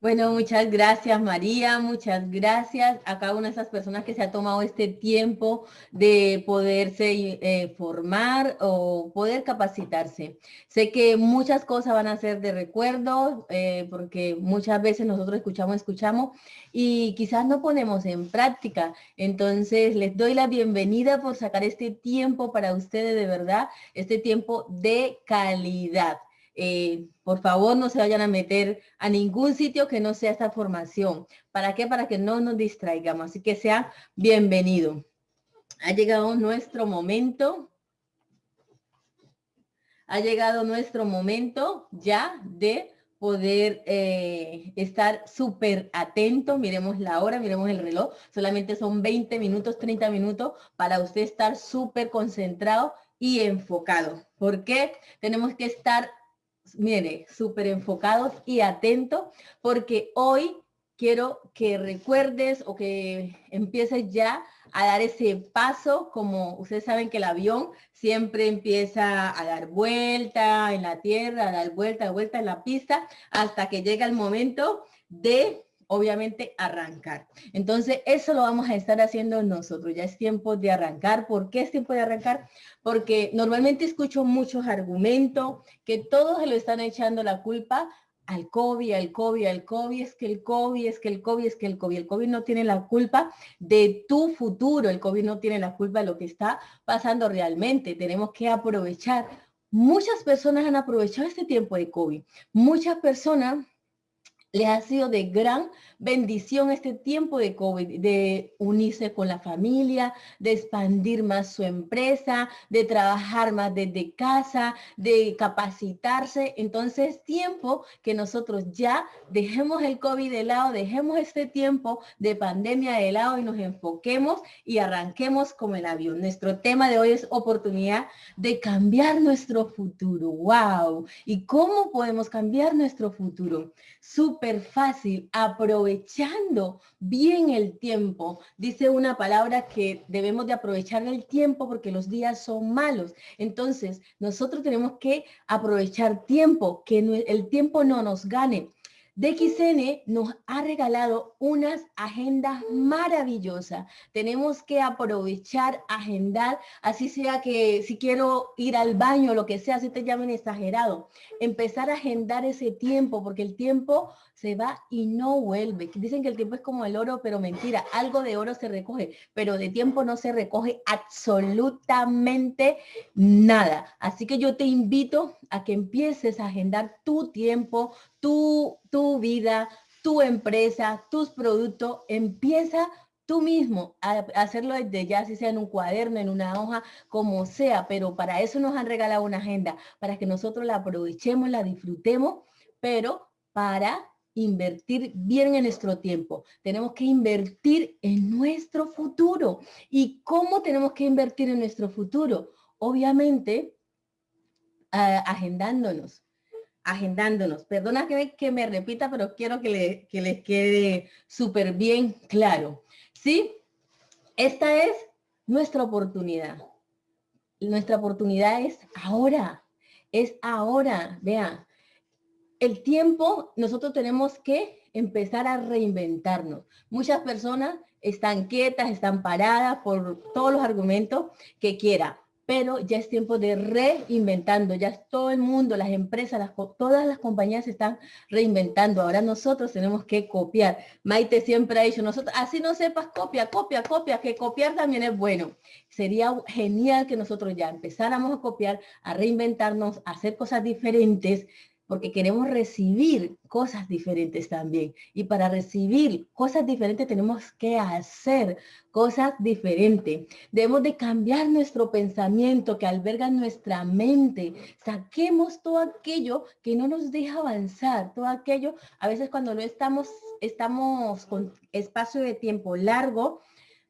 Bueno, muchas gracias María, muchas gracias a cada una de esas personas que se ha tomado este tiempo de poderse eh, formar o poder capacitarse. Sé que muchas cosas van a ser de recuerdo eh, porque muchas veces nosotros escuchamos, escuchamos y quizás no ponemos en práctica. Entonces les doy la bienvenida por sacar este tiempo para ustedes de verdad, este tiempo de calidad. Eh, por favor, no se vayan a meter a ningún sitio que no sea esta formación. ¿Para qué? Para que no nos distraigamos. Así que sea bienvenido. Ha llegado nuestro momento. Ha llegado nuestro momento ya de poder eh, estar súper atento. Miremos la hora, miremos el reloj. Solamente son 20 minutos, 30 minutos para usted estar súper concentrado y enfocado. ¿Por qué? Tenemos que estar mire, súper enfocados y atentos, porque hoy quiero que recuerdes o que empieces ya a dar ese paso, como ustedes saben que el avión siempre empieza a dar vuelta en la tierra, a dar vuelta, vuelta en la pista, hasta que llega el momento de obviamente arrancar. Entonces, eso lo vamos a estar haciendo nosotros. Ya es tiempo de arrancar. ¿Por qué es tiempo de arrancar? Porque normalmente escucho muchos argumentos que todos lo están echando la culpa al COVID, al COVID, al COVID, es que el COVID, es que el COVID, es que el COVID. El COVID no tiene la culpa de tu futuro, el COVID no tiene la culpa de lo que está pasando realmente. Tenemos que aprovechar. Muchas personas han aprovechado este tiempo de COVID. Muchas personas les ha sido de gran bendición este tiempo de COVID, de unirse con la familia, de expandir más su empresa, de trabajar más desde casa, de capacitarse. Entonces, tiempo que nosotros ya dejemos el COVID de lado, dejemos este tiempo de pandemia de lado y nos enfoquemos y arranquemos como el avión. Nuestro tema de hoy es oportunidad de cambiar nuestro futuro. ¡Wow! ¿Y cómo podemos cambiar nuestro futuro? Fácil, aprovechando bien el tiempo. Dice una palabra que debemos de aprovechar el tiempo porque los días son malos. Entonces, nosotros tenemos que aprovechar tiempo, que el tiempo no nos gane. DXN nos ha regalado unas agendas maravillosas. Tenemos que aprovechar, agendar, así sea que si quiero ir al baño, lo que sea, si te llamen exagerado, empezar a agendar ese tiempo, porque el tiempo se va y no vuelve. Dicen que el tiempo es como el oro, pero mentira, algo de oro se recoge, pero de tiempo no se recoge absolutamente nada. Así que yo te invito a que empieces a agendar tu tiempo, tu, tu vida, tu empresa, tus productos. Empieza tú mismo a hacerlo desde ya, si sea en un cuaderno, en una hoja, como sea, pero para eso nos han regalado una agenda, para que nosotros la aprovechemos, la disfrutemos, pero para invertir bien en nuestro tiempo. Tenemos que invertir en nuestro futuro. ¿Y cómo tenemos que invertir en nuestro futuro? Obviamente, agendándonos, agendándonos. Perdona que, me repita, pero quiero que, le, que les quede súper bien claro. ¿Sí? Esta es nuestra oportunidad. Nuestra oportunidad es ahora. Es ahora. Vean, el tiempo nosotros tenemos que empezar a reinventarnos. Muchas personas están quietas, están paradas por todos los argumentos que quiera, pero ya es tiempo de reinventando, ya todo el mundo, las empresas, todas las compañías se están reinventando. Ahora nosotros tenemos que copiar. Maite siempre ha dicho, nosotros, así no sepas, copia, copia, copia, que copiar también es bueno. Sería genial que nosotros ya empezáramos a copiar, a reinventarnos, a hacer cosas diferentes, porque queremos recibir cosas diferentes también. Y para recibir cosas diferentes tenemos que hacer cosas diferentes. Debemos de cambiar nuestro pensamiento que alberga nuestra mente. Saquemos todo aquello que no nos deja avanzar, todo aquello, a veces cuando no estamos, estamos con espacio de tiempo largo,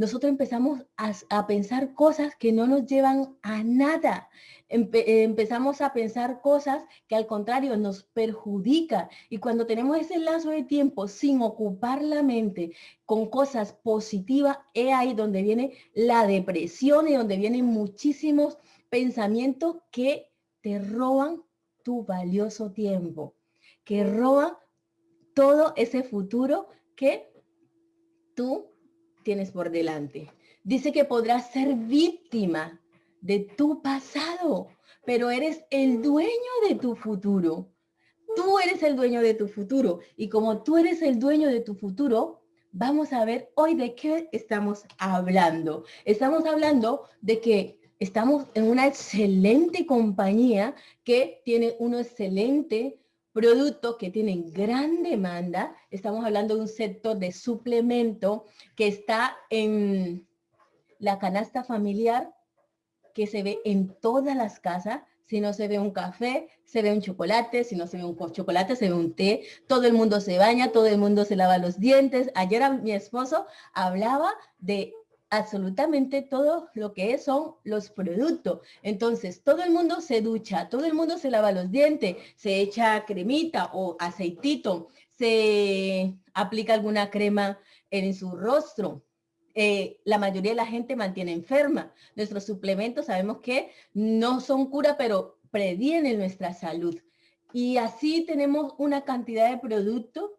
nosotros empezamos a, pensar cosas que no nos llevan a nada. empezamos a pensar cosas que al contrario nos perjudica. Y cuando tenemos ese lazo de tiempo sin ocupar la mente con cosas positivas, es ahí donde viene la depresión y donde vienen muchísimos pensamientos que te roban tu valioso tiempo, que roban todo ese futuro que tú tienes por delante. Dice que podrás ser víctima de tu pasado, pero eres el dueño de tu futuro. Tú eres el dueño de tu futuro. Y como tú eres el dueño de tu futuro, vamos a ver hoy de qué estamos hablando. Estamos hablando de que estamos en una excelente compañía que tiene un excelente producto que tiene gran demanda. Estamos hablando de un sector de suplemento que está en la canasta familiar que se ve en todas las casas. Si no se ve un café, se ve un chocolate. Si no se ve un chocolate, se ve un té. Todo el mundo se baña, todo el mundo se lava los dientes. Ayer mi esposo hablaba de absolutamente todo lo que son los productos. Entonces, todo el mundo se ducha, todo el mundo se lava los dientes, se echa cremita o aceitito, se aplica alguna crema en su rostro, eh, la mayoría de la gente mantiene enferma. Nuestros suplementos sabemos que no son cura, pero previenen nuestra salud. Y así tenemos una cantidad de productos.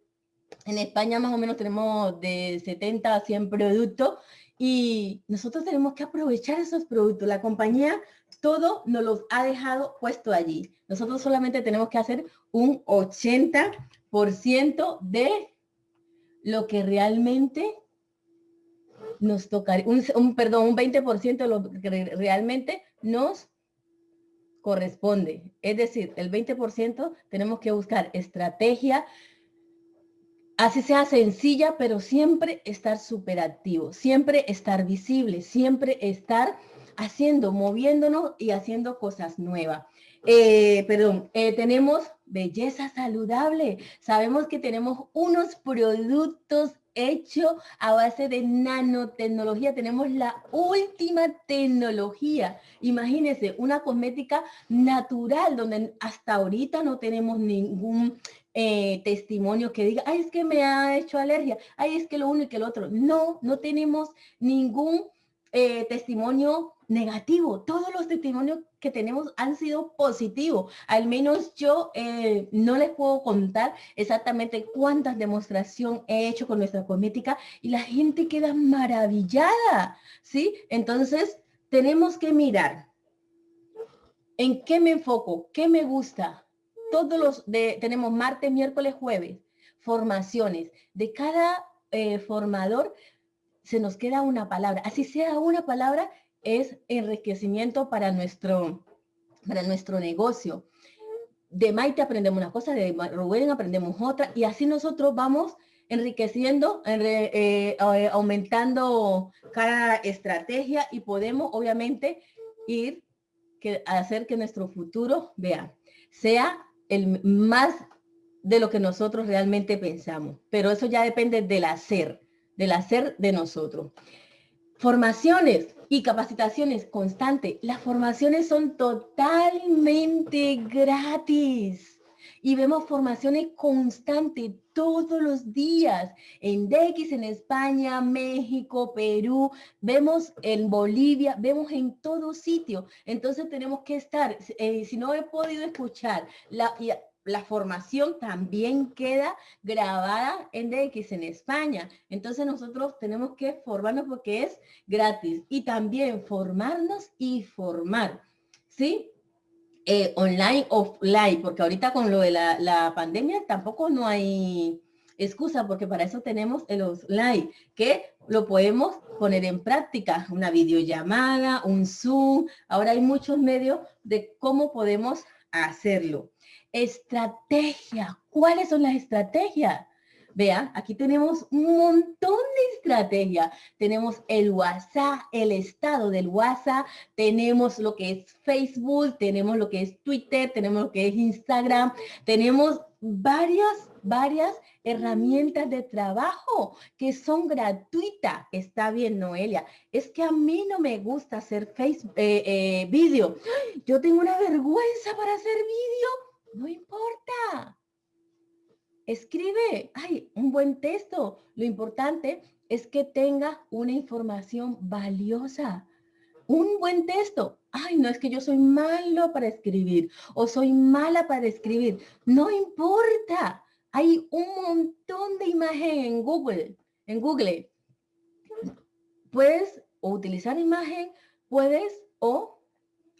En España más o menos tenemos de 70 a 100 productos y nosotros tenemos que aprovechar esos productos. La compañía todo nos los ha dejado puesto allí. Nosotros solamente tenemos que hacer un 80% de lo que realmente nos tocaría, un, perdón, un 20% de lo que realmente nos corresponde. Es decir, el 20% tenemos que buscar estrategia, así sea sencilla, pero siempre estar súper activo, siempre estar visible, siempre estar haciendo, moviéndonos y haciendo cosas nuevas. Eh, perdón, eh, tenemos belleza saludable. Sabemos que tenemos unos productos hecho a base de nanotecnología. Tenemos la última tecnología. Imagínense, una cosmética natural donde hasta ahorita no tenemos ningún eh, testimonio que diga, ay, es que me ha hecho alergia, ay, es que lo uno y que lo otro. No, no tenemos ningún eh, testimonio negativo. Todos los testimonios que tenemos han sido positivos. Al menos yo eh, no les puedo contar exactamente cuántas demostraciones he hecho con nuestra cosmética y la gente queda maravillada, ¿sí? Entonces, tenemos que mirar en qué me enfoco, qué me gusta. Todos los de, tenemos martes, miércoles, jueves, formaciones. De cada eh, formador se nos queda una palabra. Así sea una palabra, es enriquecimiento para nuestro, para nuestro negocio. De Maite aprendemos una cosa, de Rubén aprendemos otra, y así nosotros vamos enriqueciendo, eh, eh, aumentando cada estrategia y podemos obviamente ir que, hacer que nuestro futuro, vea, sea el más de lo que nosotros realmente pensamos. Pero eso ya depende del hacer, del hacer de nosotros. Formaciones y capacitaciones constantes. Las formaciones son totalmente gratis. Y vemos formaciones constantes todos los días en DX, en España, México, Perú, vemos en Bolivia, vemos en todo sitio. Entonces tenemos que estar, eh, si no he podido escuchar la, la formación también queda grabada en DX en España. Entonces nosotros tenemos que formarnos porque es gratis y también formarnos y formar, ¿sí? Eh, online, offline, porque ahorita con lo de la, la, pandemia tampoco no hay excusa porque para eso tenemos el offline, que lo podemos poner en práctica, una videollamada, un Zoom, ahora hay muchos medios de cómo podemos hacerlo. Estrategia. ¿Cuáles son las estrategias? Vean, aquí tenemos un montón de estrategias. Tenemos el WhatsApp, el estado del WhatsApp, tenemos lo que es Facebook, tenemos lo que es Twitter, tenemos lo que es Instagram, tenemos varias, varias herramientas de trabajo que son gratuitas. Está bien, Noelia. Es que a mí no me gusta hacer Facebook, eh, eh, vídeo. Yo tengo una vergüenza para hacer vídeo no importa. Escribe, ay, un buen texto. Lo importante es que tenga una información valiosa. Un buen texto. Ay, no es que yo soy malo para escribir o soy mala para escribir. No importa. Hay un montón de imagen en Google, en Google. Puedes utilizar imagen, puedes o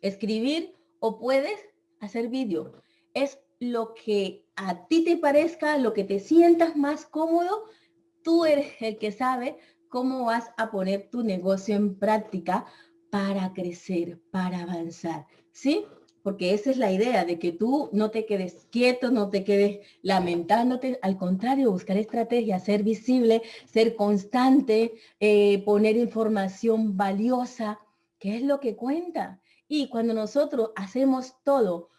escribir o puedes hacer vídeo. Es lo que a ti te parezca, lo que te sientas más cómodo, tú eres el que sabe cómo vas a poner tu negocio en práctica para crecer, para avanzar, ¿sí? Porque esa es la idea, de que tú no te quedes quieto, no te quedes lamentándote, al contrario, buscar estrategias, ser visible, ser constante, eh, poner información valiosa, que es lo que cuenta. Y cuando nosotros hacemos todo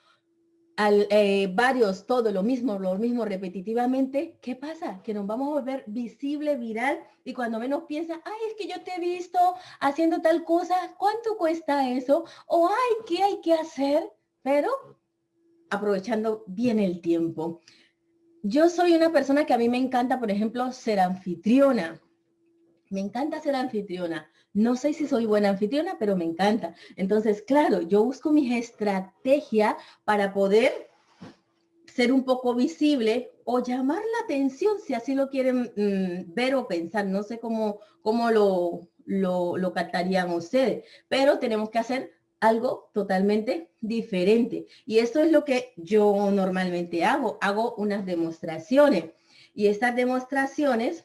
eh, varios, todo lo mismo, lo mismo repetitivamente, ¿qué pasa? Que nos vamos a volver visible, viral, y cuando menos piensa, ay, es que yo te he visto haciendo tal cosa, ¿cuánto cuesta eso? O, ay, ¿qué hay que hacer? Pero aprovechando bien el tiempo. Yo soy una persona que a mí me encanta, por ejemplo, ser anfitriona. Me encanta ser anfitriona. No sé si soy buena anfitriona, pero me encanta. Entonces, claro, yo busco mi estrategia para poder ser un poco visible o llamar la atención, si así lo quieren mm, ver o pensar. No sé cómo, cómo lo, lo, lo captarían ustedes, pero tenemos que hacer algo totalmente diferente. Y esto es lo que yo normalmente hago. Hago unas demostraciones. Y estas demostraciones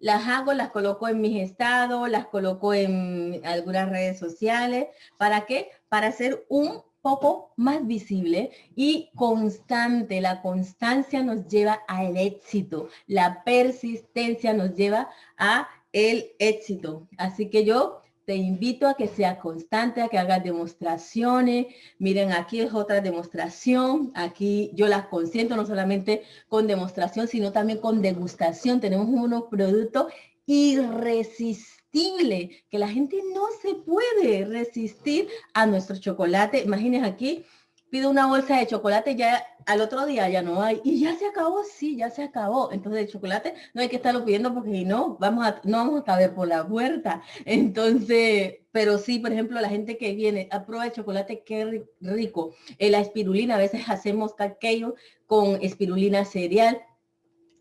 las hago, las coloco en mis estados, las coloco en algunas redes sociales. ¿Para qué? Para ser un poco más visible y constante. La constancia nos lleva al éxito. La persistencia nos lleva a el éxito. Así que yo te invito a que sea constante, a que hagas demostraciones. Miren, aquí es otra demostración. Aquí yo las consiento no solamente con demostración, sino también con degustación. Tenemos unos productos irresistibles que la gente no se puede resistir a nuestro chocolate. Imagínense aquí, pido una bolsa de chocolate, ya al otro día ya no hay. Y ya se acabó, sí, ya se acabó. Entonces el chocolate no hay que estarlo pidiendo porque si no, vamos a, no vamos a caber por la puerta. Entonces, pero sí, por ejemplo, la gente que viene a prueba de chocolate, qué rico. Eh, la espirulina, a veces hacemos caqueo con espirulina cereal.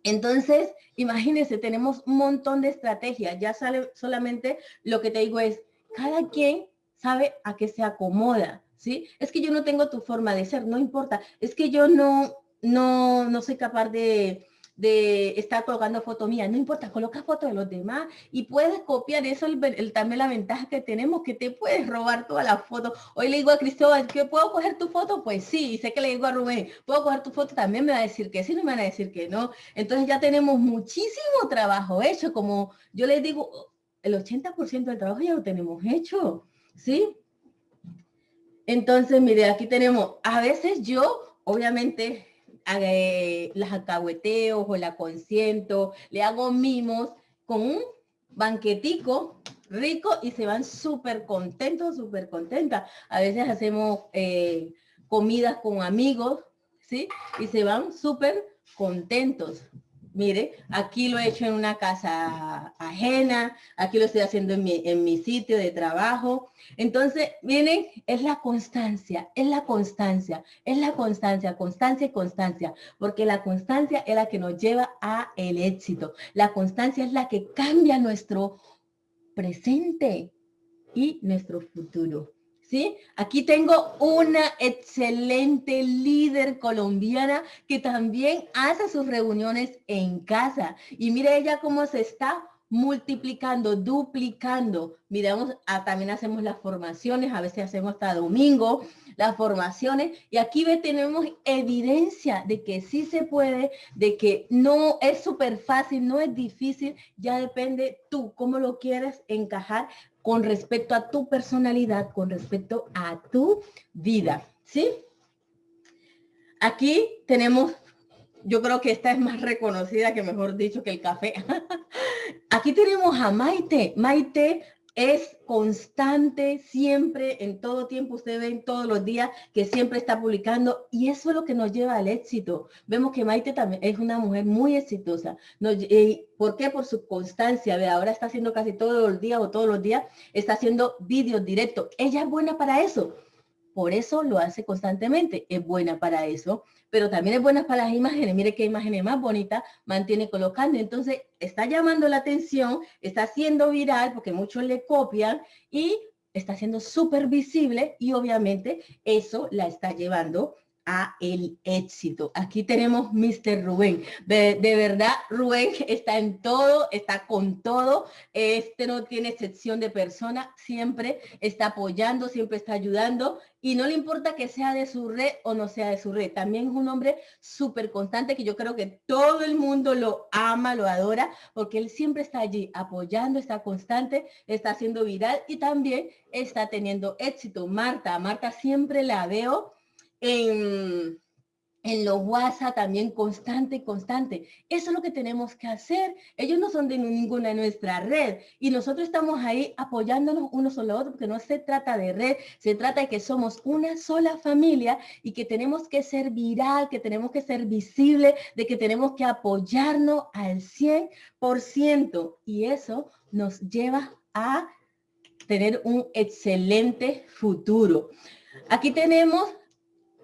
Entonces, imagínense, tenemos un montón de estrategias. Ya sale solamente lo que te digo es, cada quien sabe a qué se acomoda. ¿Sí? Es que yo no tengo tu forma de ser, no importa. Es que yo no, no, no soy capaz de, estar colocando foto mía. No importa, coloca foto de los demás y puedes copiar eso, el, también la ventaja que tenemos, que te puedes robar todas las fotos. Hoy le digo a Cristóbal, ¿que puedo coger tu foto? Pues sí, y sé que le digo a Rubén, ¿puedo coger tu foto? También me va a decir que sí, no me van a decir que no. Entonces ya tenemos muchísimo trabajo hecho, como yo les digo, el 80% del trabajo ya lo tenemos hecho, ¿sí? Entonces, mire, aquí tenemos, a veces yo, obviamente, eh, las acahueteo o la consiento, le hago mimos con un banquetico rico y se van súper contentos, súper contentas. A veces hacemos eh, comidas con amigos, ¿sí? Y se van súper contentos. Mire, aquí lo he hecho en una casa ajena, aquí lo estoy haciendo en mi, en mi sitio de trabajo. Entonces, miren, es la constancia, es la constancia, es la constancia, constancia y constancia, porque la constancia es la que nos lleva a el éxito. La constancia es la que cambia nuestro presente y nuestro futuro. ¿Sí? Aquí tengo una excelente líder colombiana que también hace sus reuniones en casa. Y mire ella cómo se está multiplicando, duplicando. Miramos, ah, también hacemos las formaciones, a veces hacemos hasta domingo las formaciones y aquí ve, tenemos evidencia de que sí se puede, de que no es súper fácil, no es difícil, ya depende tú cómo lo quieres encajar, con respecto a tu personalidad, con respecto a tu vida, ¿sí? Aquí tenemos, yo creo que esta es más reconocida que mejor dicho que el café. Aquí tenemos a Maite. Maite es constante, siempre, en todo tiempo, usted ve todos los días que siempre está publicando y eso es lo que nos lleva al éxito. Vemos que Maite también es una mujer muy exitosa. ¿Por qué? Por su constancia. Ve, ahora está haciendo casi todos los días o todos los días, está haciendo vídeos directos. Ella es buena para eso por eso lo hace constantemente. Es buena para eso, pero también es buena para las imágenes. Mire qué imágenes más bonitas mantiene colocando. Entonces, está llamando la atención, está haciendo viral porque muchos le copian y está siendo súper visible y obviamente eso la está llevando a el éxito. Aquí tenemos Mr. Rubén. De, verdad, Rubén está en todo, está con todo. Este no tiene excepción de persona, siempre está apoyando, siempre está ayudando y no le importa que sea de su red o no sea de su red. También es un hombre súper constante que yo creo que todo el mundo lo ama, lo adora, porque él siempre está allí apoyando, está constante, está haciendo viral y también está teniendo éxito. Marta, Marta siempre la veo en, en los WhatsApp también constante, constante. Eso es lo que tenemos que hacer. Ellos no son de ninguna de nuestra red y nosotros estamos ahí apoyándonos uno sobre otro porque no se trata de red, se trata de que somos una sola familia y que tenemos que ser viral, que tenemos que ser visible, de que tenemos que apoyarnos al 100% y eso nos lleva a tener un excelente futuro. Aquí tenemos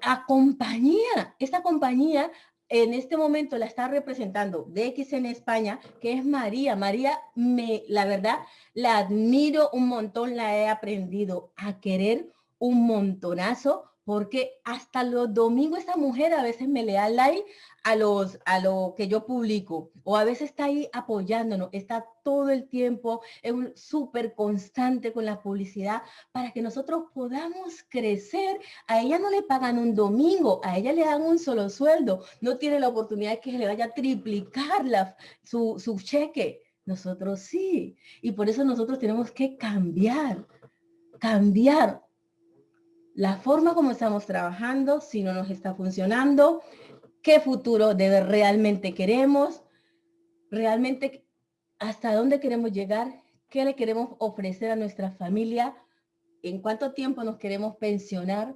a compañía. Esta compañía en este momento la está representando DX en España, que es María. María, me, la verdad, la admiro un montón, la he aprendido a querer un montonazo porque hasta los domingos esta mujer a veces me le da like a, los, a lo que yo publico o a veces está ahí apoyándonos, está todo el tiempo, es súper constante con la publicidad para que nosotros podamos crecer. A ella no le pagan un domingo, a ella le dan un solo sueldo, no tiene la oportunidad de que le vaya a triplicar la, su, su cheque. Nosotros sí, y por eso nosotros tenemos que cambiar, cambiar la forma como estamos trabajando, si no nos está funcionando, qué futuro realmente queremos, realmente hasta dónde queremos llegar, qué le queremos ofrecer a nuestra familia, en cuánto tiempo nos queremos pensionar.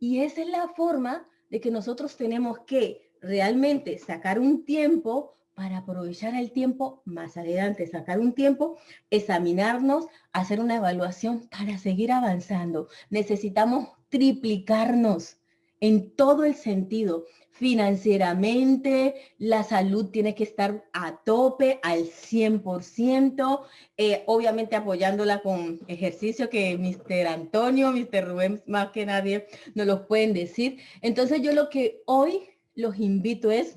Y esa es la forma de que nosotros tenemos que realmente sacar un tiempo para aprovechar el tiempo más adelante, sacar un tiempo, examinarnos, hacer una evaluación para seguir avanzando. Necesitamos triplicarnos en todo el sentido. Financieramente, la salud tiene que estar a tope, al 100%, eh, obviamente apoyándola con ejercicio que Mr. Antonio, Mr. Rubén, más que nadie nos lo pueden decir. Entonces yo lo que hoy los invito es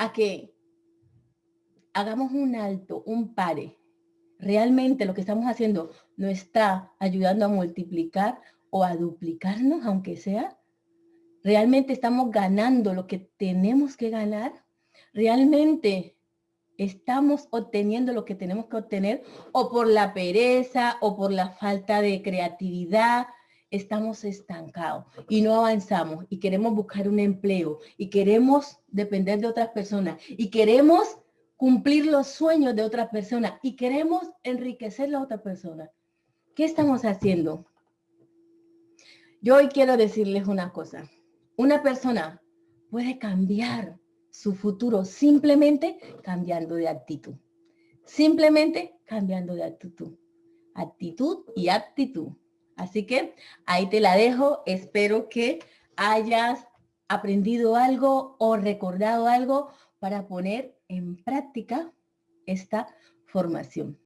a que hagamos un alto, un pare. Realmente lo que estamos haciendo no está ayudando a multiplicar o a duplicarnos, aunque sea. Realmente estamos ganando lo que tenemos que ganar. Realmente estamos obteniendo lo que tenemos que obtener o por la pereza o por la falta de creatividad estamos estancados y no avanzamos y queremos buscar un empleo y queremos depender de otras personas y queremos cumplir los sueños de otras personas y queremos enriquecer a la otra persona. ¿Qué estamos haciendo? Yo hoy quiero decirles una cosa. Una persona puede cambiar su futuro simplemente cambiando de actitud. Simplemente cambiando de actitud. Actitud y actitud. Así que ahí te la dejo. Espero que hayas aprendido algo o recordado algo para poner en práctica esta formación.